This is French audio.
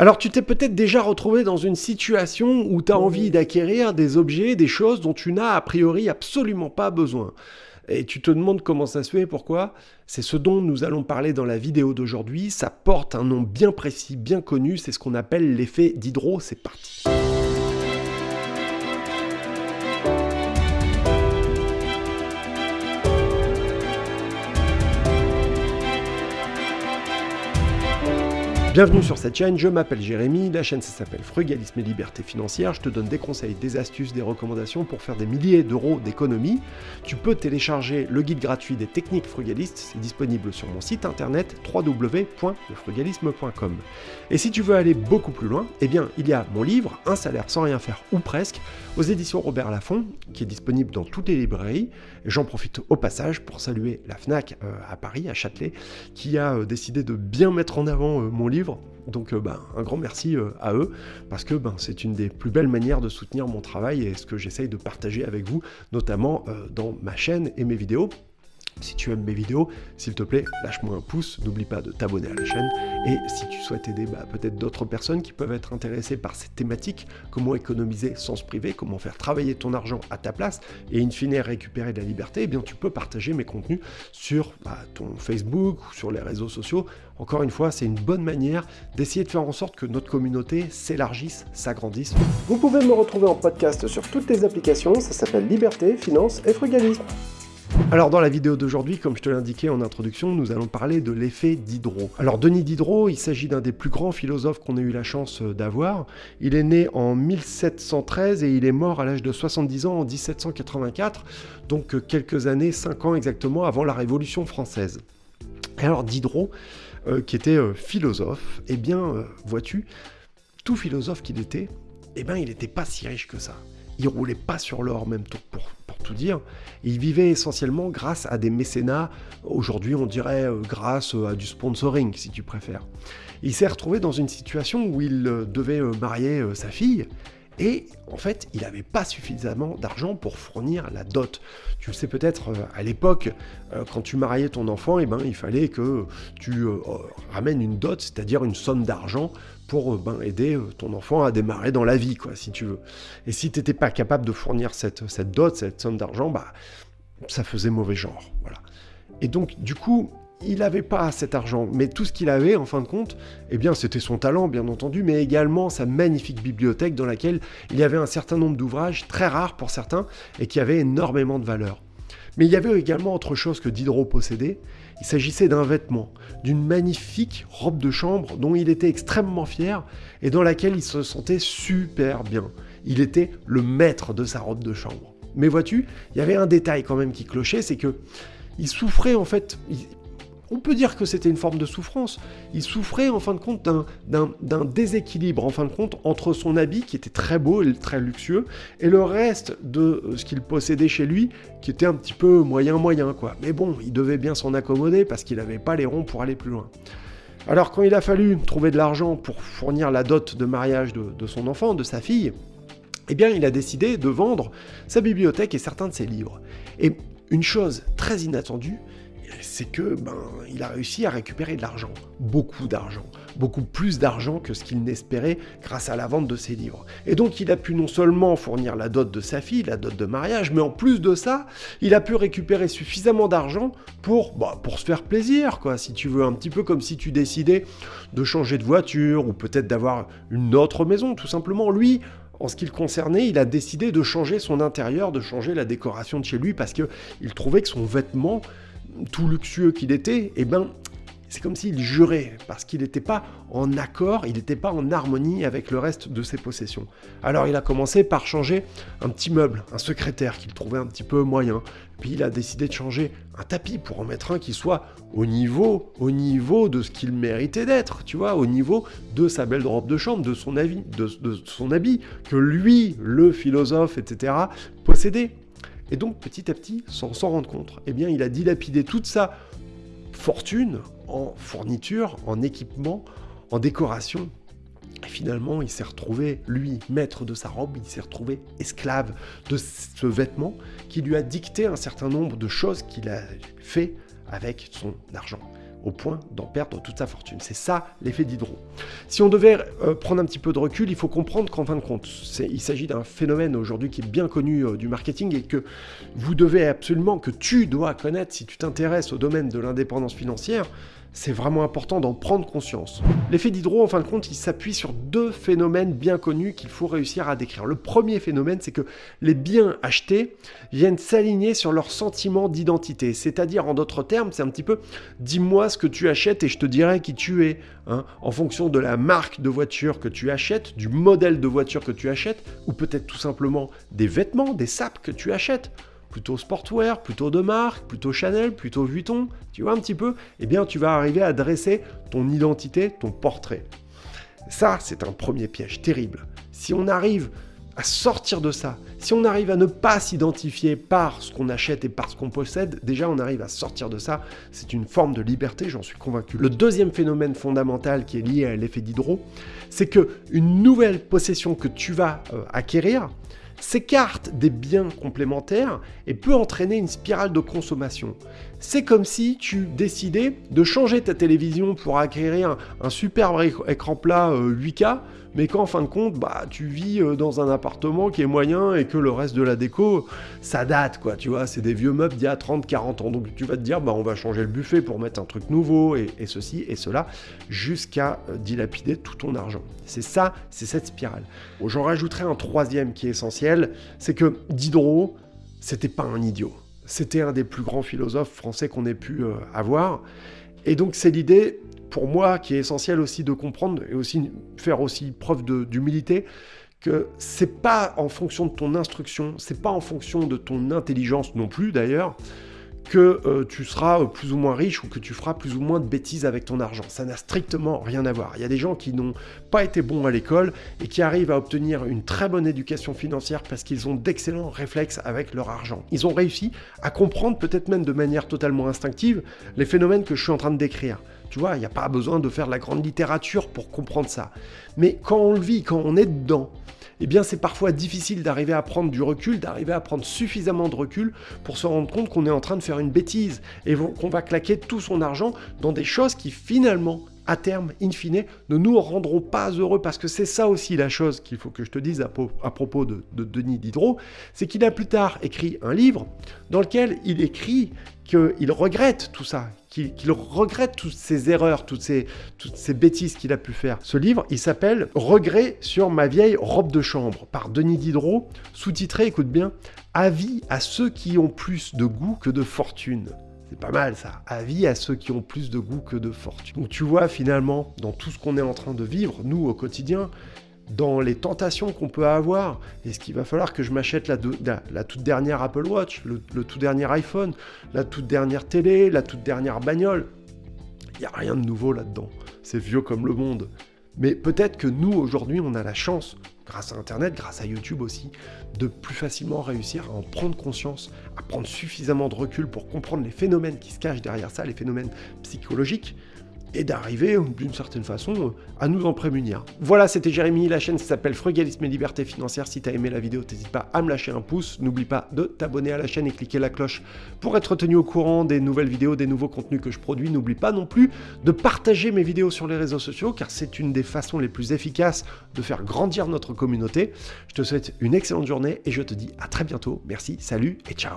Alors tu t'es peut-être déjà retrouvé dans une situation où tu as envie d'acquérir des objets, des choses dont tu n'as a priori absolument pas besoin. Et tu te demandes comment ça se fait, pourquoi C'est ce dont nous allons parler dans la vidéo d'aujourd'hui. Ça porte un nom bien précis, bien connu, c'est ce qu'on appelle l'effet d'hydro. C'est parti. Bienvenue sur cette chaîne, je m'appelle Jérémy, la chaîne ça s'appelle Frugalisme et Liberté Financière, je te donne des conseils, des astuces, des recommandations pour faire des milliers d'euros d'économie. Tu peux télécharger le guide gratuit des techniques frugalistes, c'est disponible sur mon site internet www.lefrugalisme.com. Et si tu veux aller beaucoup plus loin, eh bien il y a mon livre, Un salaire sans rien faire ou presque, aux éditions Robert Laffont, qui est disponible dans toutes les librairies. J'en profite au passage pour saluer la FNAC euh, à Paris, à Châtelet, qui a euh, décidé de bien mettre en avant euh, mon livre donc euh, ben, un grand merci euh, à eux, parce que ben, c'est une des plus belles manières de soutenir mon travail et ce que j'essaye de partager avec vous, notamment euh, dans ma chaîne et mes vidéos. Si tu aimes mes vidéos, s'il te plaît, lâche-moi un pouce, n'oublie pas de t'abonner à la chaîne, et si tu souhaites aider bah, peut-être d'autres personnes qui peuvent être intéressées par cette thématique, comment économiser sans se priver, comment faire travailler ton argent à ta place, et in fine récupérer de la liberté, eh bien tu peux partager mes contenus sur bah, ton Facebook ou sur les réseaux sociaux. Encore une fois, c'est une bonne manière d'essayer de faire en sorte que notre communauté s'élargisse, s'agrandisse. Vous pouvez me retrouver en podcast sur toutes les applications, ça s'appelle Liberté, Finance et Frugalisme. Alors dans la vidéo d'aujourd'hui, comme je te l'indiquais en introduction, nous allons parler de l'effet Diderot. Alors Denis Diderot, il s'agit d'un des plus grands philosophes qu'on ait eu la chance euh, d'avoir. Il est né en 1713 et il est mort à l'âge de 70 ans en 1784, donc euh, quelques années, 5 ans exactement avant la Révolution française. alors Diderot, euh, qui était philosophe, eh bien, vois-tu, tout philosophe qu'il était, eh bien, il n'était pas si riche que ça. Il roulait pas sur l'or, même pour, tout dire. Il vivait essentiellement grâce à des mécénats, aujourd'hui on dirait euh, grâce à du sponsoring si tu préfères. Il s'est retrouvé dans une situation où il euh, devait euh, marier sa fille, et en fait, il n'avait pas suffisamment d'argent pour fournir la dot. Tu le sais peut-être, à l'époque, quand tu mariais ton enfant, eh ben, il fallait que tu ramènes une dot, c'est-à-dire une somme d'argent pour euh, ben, aider euh, ton enfant à démarrer dans la vie, quoi, si tu veux. Et si tu n'étais pas capable de fournir cette, cette dot, cette somme d'argent, bah, ça faisait mauvais genre. Voilà. Et donc, du coup, il n'avait pas cet argent, mais tout ce qu'il avait, en fin de compte, eh bien, c'était son talent, bien entendu, mais également sa magnifique bibliothèque dans laquelle il y avait un certain nombre d'ouvrages, très rares pour certains, et qui avaient énormément de valeur. Mais il y avait également autre chose que Diderot possédait, il s'agissait d'un vêtement, d'une magnifique robe de chambre dont il était extrêmement fier et dans laquelle il se sentait super bien. Il était le maître de sa robe de chambre. Mais vois-tu, il y avait un détail quand même qui clochait, c'est que il souffrait en fait, on peut dire que c'était une forme de souffrance. Il souffrait en fin de compte d'un déséquilibre en de compte entre son habit qui était très beau et très luxueux et le reste de ce qu'il possédait chez lui qui était un petit peu moyen moyen quoi. Mais bon, il devait bien s'en accommoder parce qu'il n'avait pas les ronds pour aller plus loin. Alors quand il a fallu trouver de l'argent pour fournir la dot de mariage de, de son enfant, de sa fille, eh bien il a décidé de vendre sa bibliothèque et certains de ses livres. Et une chose très inattendue, c'est que ben, il a réussi à récupérer de l'argent, beaucoup d'argent, beaucoup plus d'argent que ce qu'il n'espérait grâce à la vente de ses livres. Et donc il a pu non seulement fournir la dot de sa fille, la dot de mariage, mais en plus de ça, il a pu récupérer suffisamment d'argent pour, bah, pour se faire plaisir, quoi, si tu veux, un petit peu comme si tu décidais de changer de voiture ou peut-être d'avoir une autre maison, tout simplement. Lui, en ce qui le concernait, il a décidé de changer son intérieur, de changer la décoration de chez lui parce qu'il trouvait que son vêtement tout luxueux qu'il était, eh ben, c'est comme s'il jurait, parce qu'il n'était pas en accord, il n'était pas en harmonie avec le reste de ses possessions. Alors il a commencé par changer un petit meuble, un secrétaire qu'il trouvait un petit peu moyen, puis il a décidé de changer un tapis pour en mettre un qui soit au niveau, au niveau de ce qu'il méritait d'être, tu vois, au niveau de sa belle robe de chambre, de son, avis, de, de son habit, que lui, le philosophe, etc., possédait. Et donc, petit à petit, sans s'en rendre compte, eh bien, il a dilapidé toute sa fortune en fourniture, en équipement, en décoration. Et finalement, il s'est retrouvé, lui, maître de sa robe, il s'est retrouvé esclave de ce vêtement qui lui a dicté un certain nombre de choses qu'il a fait avec son argent. Au point d'en perdre toute sa fortune. C'est ça l'effet Diderot. Si on devait euh, prendre un petit peu de recul, il faut comprendre qu'en fin de compte, il s'agit d'un phénomène aujourd'hui qui est bien connu euh, du marketing et que vous devez absolument, que tu dois connaître si tu t'intéresses au domaine de l'indépendance financière, c'est vraiment important d'en prendre conscience. L'effet Diderot, en fin de compte, il s'appuie sur deux phénomènes bien connus qu'il faut réussir à décrire. Le premier phénomène, c'est que les biens achetés viennent s'aligner sur leur sentiment d'identité. C'est-à-dire, en d'autres termes, c'est un petit peu « dis-moi ce que tu achètes et je te dirai qui tu es hein, En fonction de la marque de voiture que tu achètes, du modèle de voiture que tu achètes, ou peut-être tout simplement des vêtements, des sapes que tu achètes plutôt sportwear, plutôt de marque, plutôt Chanel, plutôt Vuitton, tu vois un petit peu, eh bien tu vas arriver à dresser ton identité, ton portrait. Ça, c'est un premier piège terrible. Si on arrive à sortir de ça, si on arrive à ne pas s'identifier par ce qu'on achète et par ce qu'on possède, déjà on arrive à sortir de ça, c'est une forme de liberté, j'en suis convaincu. Le deuxième phénomène fondamental qui est lié à l'effet d'hydro, c'est que une nouvelle possession que tu vas euh, acquérir, s'écarte des biens complémentaires et peut entraîner une spirale de consommation. C'est comme si tu décidais de changer ta télévision pour acquérir un, superbe écran plat 8K, euh, mais qu'en fin de compte, bah, tu vis euh, dans un appartement qui est moyen et que le reste de la déco, ça date, quoi, tu vois, c'est des vieux meubles d'il y a 30, 40 ans. Donc tu vas te dire, bah, on va changer le buffet pour mettre un truc nouveau et, ceci et cela, jusqu'à euh, dilapider tout ton argent. C'est ça, c'est cette spirale. J'en rajouterai un troisième qui est essentiel, c'est que Diderot, c'était pas un idiot. C'était un des plus grands philosophes français qu'on ait pu euh, avoir. Et donc c'est l'idée, pour moi, qui est essentielle aussi de comprendre et aussi faire aussi preuve d'humilité, que c'est pas en fonction de ton instruction, c'est pas en fonction de ton intelligence non plus d'ailleurs, que euh, tu seras euh, plus ou moins riche ou que tu feras plus ou moins de bêtises avec ton argent. Ça n'a strictement rien à voir. Il y a des gens qui n'ont pas été bons à l'école et qui arrivent à obtenir une très bonne éducation financière parce qu'ils ont d'excellents réflexes avec leur argent. Ils ont réussi à comprendre peut-être même de manière totalement instinctive les phénomènes que je suis en train de décrire. Tu vois, il n'y a pas besoin de faire de la grande littérature pour comprendre ça. Mais quand on le vit, quand on est dedans, eh bien c'est parfois difficile d'arriver à prendre du recul, d'arriver à prendre suffisamment de recul pour se rendre compte qu'on est en train de faire une bêtise et qu'on va claquer tout son argent dans des choses qui finalement à terme, in fine, ne nous rendront pas heureux, parce que c'est ça aussi la chose qu'il faut que je te dise à, propos de, Denis Diderot, c'est qu'il a plus tard écrit un livre dans lequel il écrit qu'il regrette tout ça, qu'il regrette toutes ces erreurs, toutes ces, toutes ces bêtises qu'il a pu faire. Ce livre, il s'appelle « Regret sur ma vieille robe de chambre » par Denis Diderot, sous-titré, écoute bien, « Avis à ceux qui ont plus de goût que de fortune ». C'est pas mal ça. Avis à ceux qui ont plus de goût que de fortune. Donc tu vois finalement, dans tout ce qu'on est en train de vivre, nous au quotidien, dans les tentations qu'on peut avoir, est-ce qu'il va falloir que je m'achète la, toute dernière Apple Watch, le, tout dernier iPhone, la toute dernière télé, la toute dernière bagnole? Il n'y a rien de nouveau là-dedans. C'est vieux comme le monde. Mais peut-être que nous, aujourd'hui, on a la chance grâce à Internet, grâce à YouTube aussi, de plus facilement réussir à en prendre conscience, à prendre suffisamment de recul pour comprendre les phénomènes qui se cachent derrière ça, les phénomènes psychologiques, et d'arriver, d'une certaine façon, à nous en prémunir. Voilà, c'était Jérémy, la chaîne s'appelle Frugalisme et Liberté Financière. Si tu as aimé la vidéo, n'hésite pas à me lâcher un pouce. N'oublie pas de t'abonner à la chaîne et cliquer la cloche pour être tenu au courant des nouvelles vidéos, des nouveaux contenus que je produis. N'oublie pas non plus de partager mes vidéos sur les réseaux sociaux, car c'est une des façons les plus efficaces de faire grandir notre communauté. Je te souhaite une excellente journée et je te dis à très bientôt. Merci, salut et ciao